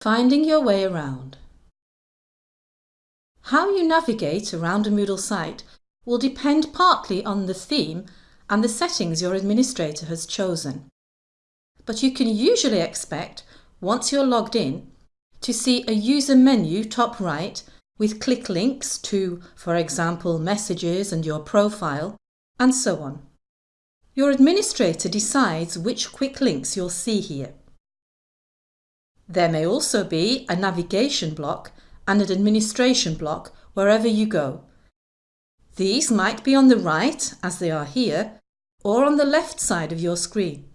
Finding your way around. How you navigate around a Moodle site will depend partly on the theme and the settings your administrator has chosen. But you can usually expect, once you're logged in, to see a user menu top right with click links to, for example, messages and your profile, and so on. Your administrator decides which quick links you'll see here. There may also be a navigation block and an administration block wherever you go. These might be on the right, as they are here, or on the left side of your screen.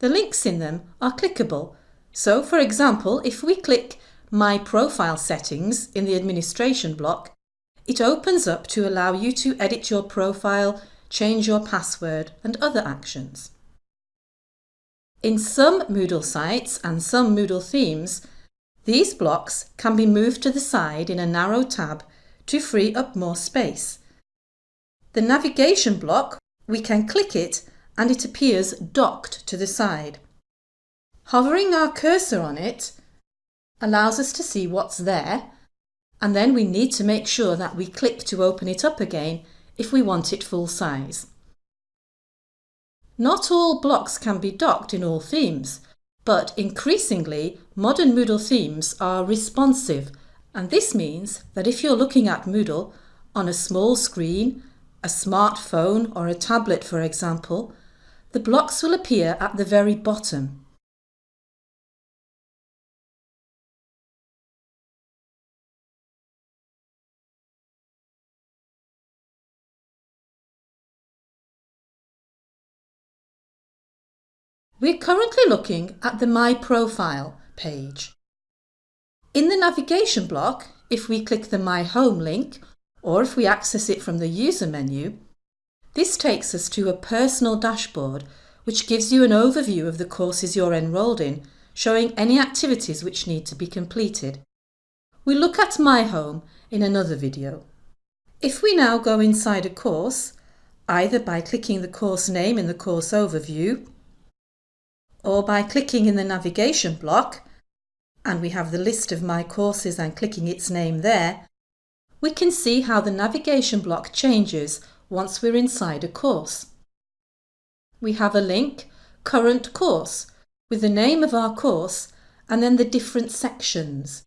The links in them are clickable, so for example, if we click My Profile Settings in the administration block, it opens up to allow you to edit your profile, change your password and other actions. In some Moodle sites and some Moodle themes, these blocks can be moved to the side in a narrow tab to free up more space. The navigation block, we can click it and it appears docked to the side. Hovering our cursor on it allows us to see what's there and then we need to make sure that we click to open it up again if we want it full size. Not all blocks can be docked in all themes, but increasingly modern Moodle themes are responsive and this means that if you're looking at Moodle on a small screen, a smartphone or a tablet for example, the blocks will appear at the very bottom. We're currently looking at the My Profile page. In the navigation block, if we click the My Home link, or if we access it from the user menu, this takes us to a personal dashboard which gives you an overview of the courses you're enrolled in, showing any activities which need to be completed. We'll look at My Home in another video. If we now go inside a course, either by clicking the course name in the course overview or by clicking in the navigation block, and we have the list of my courses and clicking its name there, we can see how the navigation block changes once we're inside a course. We have a link, Current Course, with the name of our course and then the different sections.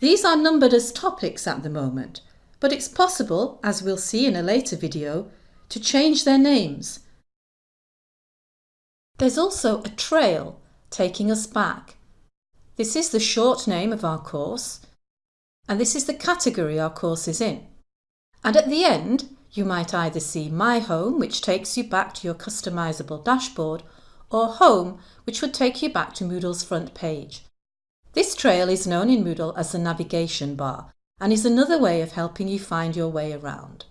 These are numbered as topics at the moment, but it's possible, as we'll see in a later video, to change their names there's also a trail taking us back. This is the short name of our course and this is the category our course is in. And at the end, you might either see My Home, which takes you back to your customisable dashboard, or Home, which would take you back to Moodle's front page. This trail is known in Moodle as the navigation bar and is another way of helping you find your way around.